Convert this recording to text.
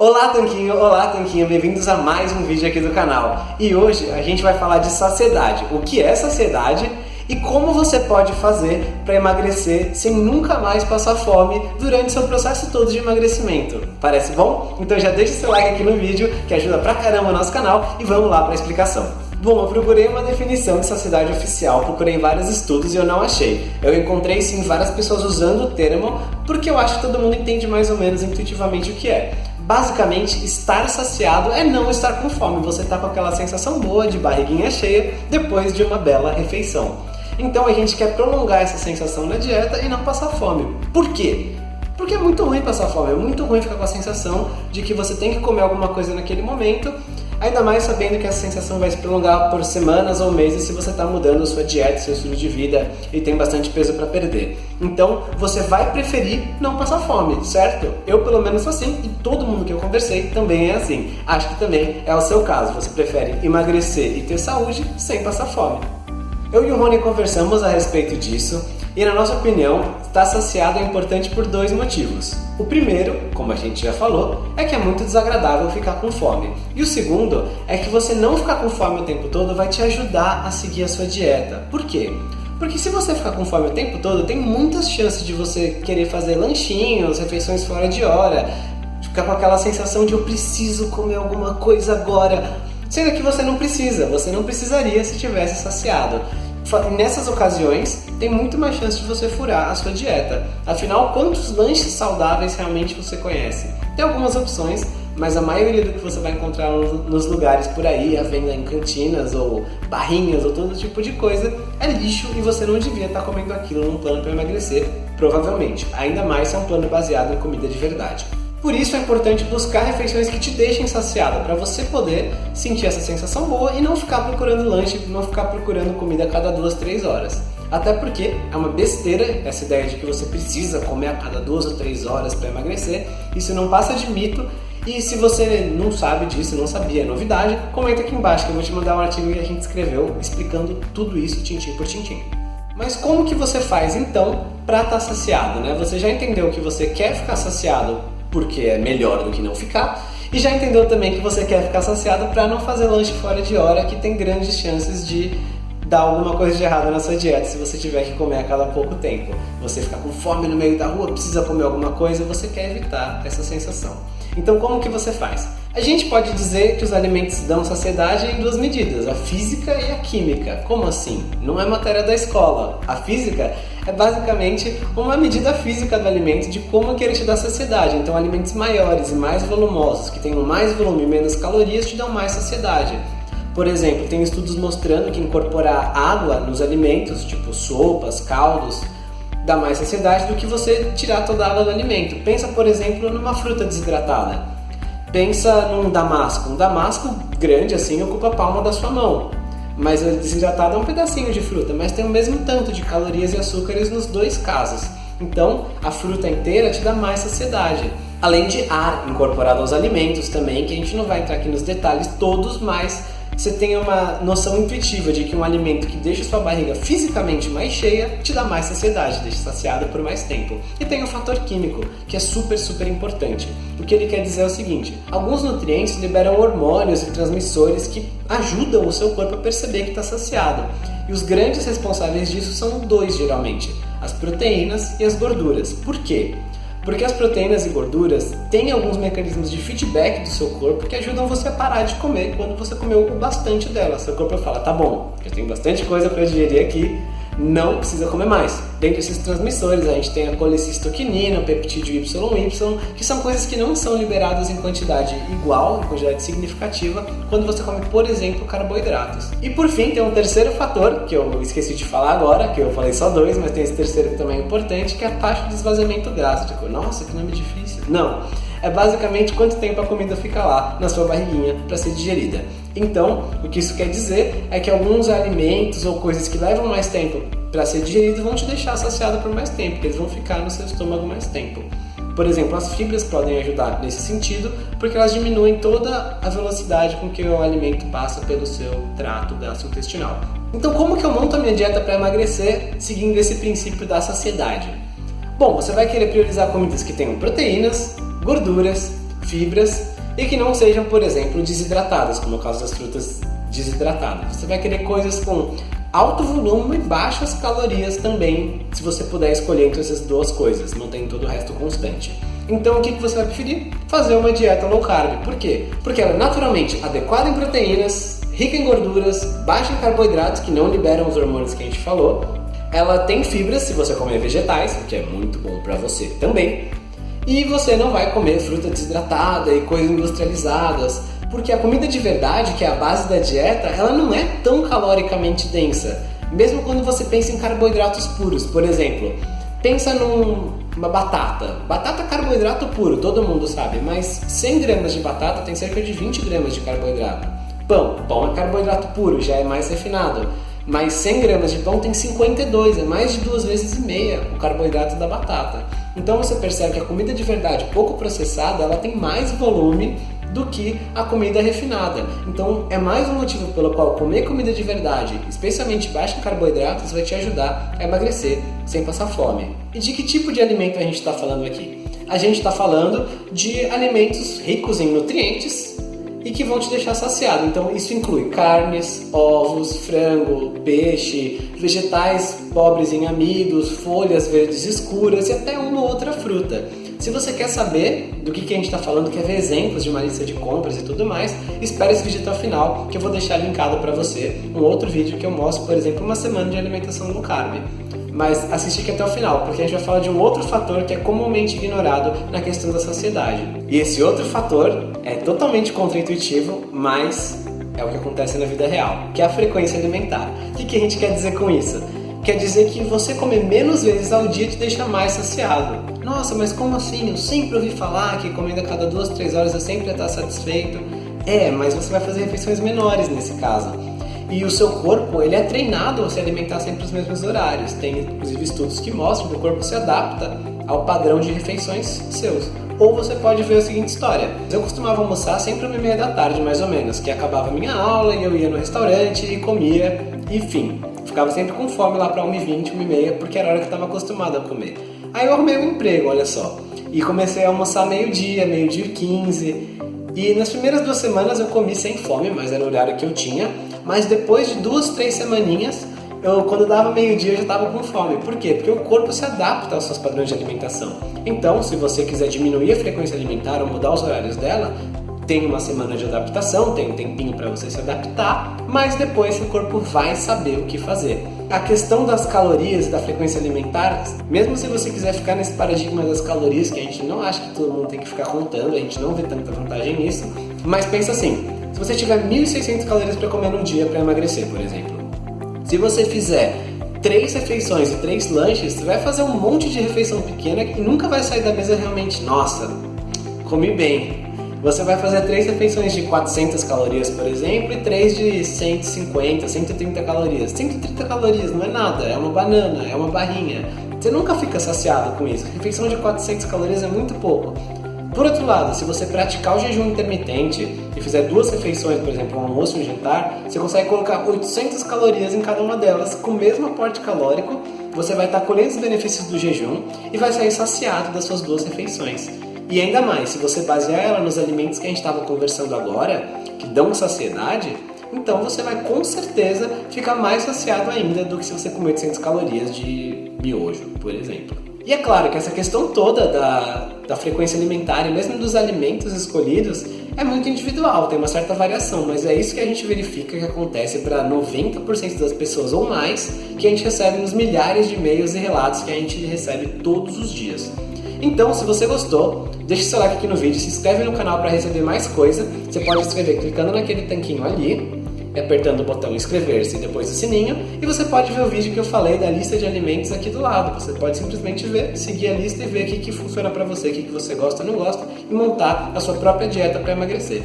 Olá Tanquinho, olá Tanquinho, bem-vindos a mais um vídeo aqui do canal. E hoje a gente vai falar de saciedade, o que é saciedade e como você pode fazer para emagrecer sem nunca mais passar fome durante seu processo todo de emagrecimento. Parece bom? Então já deixa seu like aqui no vídeo que ajuda pra caramba o nosso canal e vamos lá para a explicação. Bom, eu procurei uma definição de saciedade oficial, procurei vários estudos e eu não achei. Eu encontrei sim várias pessoas usando o termo, porque eu acho que todo mundo entende mais ou menos intuitivamente o que é. Basicamente, estar saciado é não estar com fome, você está com aquela sensação boa de barriguinha cheia depois de uma bela refeição. Então a gente quer prolongar essa sensação na dieta e não passar fome. Por quê? Porque é muito ruim passar fome, é muito ruim ficar com a sensação de que você tem que comer alguma coisa naquele momento Ainda mais sabendo que essa sensação vai se prolongar por semanas ou meses se você está mudando sua dieta, seu estilo de vida e tem bastante peso para perder. Então você vai preferir não passar fome, certo? Eu pelo menos sou assim e todo mundo que eu conversei também é assim. Acho que também é o seu caso. Você prefere emagrecer e ter saúde sem passar fome. Eu e o Rony conversamos a respeito disso e, na nossa opinião, estar saciado é importante por dois motivos. O primeiro, como a gente já falou, é que é muito desagradável ficar com fome. E o segundo é que você não ficar com fome o tempo todo vai te ajudar a seguir a sua dieta. Por quê? Porque se você ficar com fome o tempo todo, tem muitas chances de você querer fazer lanchinhos, refeições fora de hora, ficar com aquela sensação de eu preciso comer alguma coisa agora. Sendo que você não precisa, você não precisaria se tivesse saciado. Nessas ocasiões, tem muito mais chance de você furar a sua dieta. Afinal, quantos lanches saudáveis realmente você conhece? Tem algumas opções, mas a maioria do que você vai encontrar nos lugares por aí, a venda em cantinas ou barrinhas ou todo tipo de coisa, é lixo e você não devia estar comendo aquilo num plano para emagrecer, provavelmente. Ainda mais se é um plano baseado em comida de verdade. Por isso é importante buscar refeições que te deixem saciado, para você poder sentir essa sensação boa e não ficar procurando lanche, não ficar procurando comida a cada duas, três horas. Até porque é uma besteira essa ideia de que você precisa comer a cada duas ou três horas para emagrecer. Isso não passa de mito. E se você não sabe disso, não sabia, é novidade, comenta aqui embaixo que eu vou te mandar um artigo que a gente escreveu explicando tudo isso tintim por tintim. Mas como que você faz então para estar tá saciado, né? Você já entendeu que você quer ficar saciado porque é melhor do que não ficar. E já entendeu também que você quer ficar saciado para não fazer lanche fora de hora, que tem grandes chances de dar alguma coisa de errado na sua dieta se você tiver que comer a cada pouco tempo. Você ficar com fome no meio da rua, precisa comer alguma coisa, você quer evitar essa sensação. Então como que você faz? A gente pode dizer que os alimentos dão saciedade em duas medidas, a física e a química. Como assim? Não é matéria da escola. A física é basicamente uma medida física do alimento de como que ele te dá saciedade. Então alimentos maiores e mais volumosos, que tenham mais volume e menos calorias, te dão mais saciedade. Por exemplo, tem estudos mostrando que incorporar água nos alimentos, tipo sopas, caldos, dá mais saciedade do que você tirar toda a água do alimento. Pensa, por exemplo, numa fruta desidratada. Pensa num damasco. Um damasco grande assim ocupa a palma da sua mão. Mas o desidratado é um pedacinho de fruta, mas tem o mesmo tanto de calorias e açúcares nos dois casos. Então, a fruta inteira te dá mais saciedade. Além de ar incorporado aos alimentos também, que a gente não vai entrar aqui nos detalhes todos, mas você tenha uma noção intuitiva de que um alimento que deixa sua barriga fisicamente mais cheia te dá mais saciedade, deixa saciada por mais tempo. E tem o fator químico, que é super, super importante. O que ele quer dizer é o seguinte: alguns nutrientes liberam hormônios e transmissores que ajudam o seu corpo a perceber que está saciado. E os grandes responsáveis disso são dois geralmente: as proteínas e as gorduras. Por quê? Porque as proteínas e gorduras têm alguns mecanismos de feedback do seu corpo que ajudam você a parar de comer quando você comeu bastante dela. Seu corpo fala, tá bom, eu tenho bastante coisa para digerir aqui, não precisa comer mais. Dentro desses transmissores, a gente tem a colecistoquinina, o peptídeo YY, que são coisas que não são liberadas em quantidade igual, em quantidade significativa, quando você come, por exemplo, carboidratos. E por fim, tem um terceiro fator, que eu esqueci de falar agora, que eu falei só dois, mas tem esse terceiro que também é importante, que é a taxa de esvaziamento gástrico. Nossa, que nome difícil. Não é basicamente quanto tempo a comida fica lá na sua barriguinha para ser digerida. Então, o que isso quer dizer é que alguns alimentos ou coisas que levam mais tempo para ser digeridos vão te deixar saciado por mais tempo, porque eles vão ficar no seu estômago mais tempo. Por exemplo, as fibras podem ajudar nesse sentido, porque elas diminuem toda a velocidade com que o alimento passa pelo seu trato gastrointestinal. Então, como que eu monto a minha dieta para emagrecer seguindo esse princípio da saciedade? Bom, você vai querer priorizar comidas que tenham proteínas, gorduras, fibras e que não sejam, por exemplo, desidratadas, como é o caso das frutas desidratadas. Você vai querer coisas com alto volume e baixas calorias também, se você puder escolher entre essas duas coisas, mantendo todo o resto constante. Então o que você vai preferir? Fazer uma dieta low carb. Por quê? Porque ela é naturalmente adequada em proteínas, rica em gorduras, baixa em carboidratos que não liberam os hormônios que a gente falou. Ela tem fibras se você comer vegetais, o que é muito bom para você também. E você não vai comer fruta desidratada e coisas industrializadas, porque a comida de verdade, que é a base da dieta, ela não é tão caloricamente densa. Mesmo quando você pensa em carboidratos puros, por exemplo, pensa numa batata. Batata é carboidrato puro, todo mundo sabe, mas 100 gramas de batata tem cerca de 20 gramas de carboidrato. Pão, pão é carboidrato puro, já é mais refinado. Mas 100 gramas de pão tem 52, é mais de duas vezes e meia o carboidrato da batata. Então você percebe que a comida de verdade pouco processada, ela tem mais volume do que a comida refinada. Então é mais um motivo pelo qual comer comida de verdade, especialmente baixa em carboidratos, vai te ajudar a emagrecer sem passar fome. E de que tipo de alimento a gente está falando aqui? A gente está falando de alimentos ricos em nutrientes e que vão te deixar saciado. Então isso inclui carnes, ovos, frango, peixe, vegetais pobres em amidos, folhas verdes escuras e até uma ou outra fruta. Se você quer saber do que, que a gente está falando, quer ver exemplos de uma lista de compras e tudo mais, espere esse vídeo até o final, que eu vou deixar linkado para você um outro vídeo que eu mostro, por exemplo, uma semana de alimentação low carb. Mas assiste aqui até o final, porque a gente vai falar de um outro fator que é comumente ignorado na questão da saciedade. E esse outro fator é totalmente contraintuitivo, mas é o que acontece na vida real, que é a frequência alimentar. O que, que a gente quer dizer com isso? Quer dizer que você comer menos vezes ao dia te deixa mais saciado. Nossa, mas como assim? Eu sempre ouvi falar que comendo a cada duas, três horas eu sempre ia estar satisfeito. É, mas você vai fazer refeições menores nesse caso. E o seu corpo, ele é treinado a se alimentar sempre nos mesmos horários. Tem, inclusive, estudos que mostram que o corpo se adapta ao padrão de refeições seus. Ou você pode ver a seguinte história. Eu costumava almoçar sempre às meia da tarde, mais ou menos, que acabava a minha aula e eu ia no restaurante e comia, enfim. Ficava sempre com fome lá para 1h20, 1h30, porque era a hora que eu estava acostumado a comer. Aí eu arrumei um emprego, olha só. E comecei a almoçar meio-dia, meio-dia e 15. E nas primeiras duas semanas eu comi sem fome, mas era o horário que eu tinha. Mas depois de duas, três semaninhas, eu, quando dava meio-dia eu já estava com fome. Por quê? Porque o corpo se adapta aos seus padrões de alimentação. Então, se você quiser diminuir a frequência alimentar ou mudar os horários dela, tem uma semana de adaptação, tem um tempinho para você se adaptar, mas depois seu corpo vai saber o que fazer. A questão das calorias e da frequência alimentar, mesmo se você quiser ficar nesse paradigma das calorias, que a gente não acha que todo mundo tem que ficar contando, a gente não vê tanta vantagem nisso, mas pensa assim, se você tiver 1.600 calorias para comer no dia para emagrecer, por exemplo, se você fizer três refeições e três lanches, você vai fazer um monte de refeição pequena que nunca vai sair da mesa realmente, nossa, comi bem, você vai fazer três refeições de 400 calorias, por exemplo, e três de 150, 130 calorias. 130 calorias não é nada, é uma banana, é uma barrinha. Você nunca fica saciado com isso. refeição de 400 calorias é muito pouco. Por outro lado, se você praticar o jejum intermitente e fizer duas refeições, por exemplo, um almoço e um jantar, você consegue colocar 800 calorias em cada uma delas, com o mesmo aporte calórico, você vai estar colhendo os benefícios do jejum e vai sair saciado das suas duas refeições. E ainda mais, se você basear ela nos alimentos que a gente estava conversando agora, que dão saciedade, então você vai com certeza ficar mais saciado ainda do que se você comer 800 calorias de miojo, por exemplo. E é claro que essa questão toda da, da frequência alimentar e mesmo dos alimentos escolhidos é muito individual, tem uma certa variação, mas é isso que a gente verifica que acontece para 90% das pessoas ou mais que a gente recebe nos milhares de e-mails e relatos que a gente recebe todos os dias. Então, se você gostou, deixe seu like aqui no vídeo, se inscreve no canal para receber mais coisa. Você pode inscrever clicando naquele tanquinho ali, apertando o botão inscrever-se e depois o sininho, e você pode ver o vídeo que eu falei da lista de alimentos aqui do lado. Você pode simplesmente ver, seguir a lista e ver o que, que funciona para você, o que, que você gosta ou não gosta, e montar a sua própria dieta para emagrecer.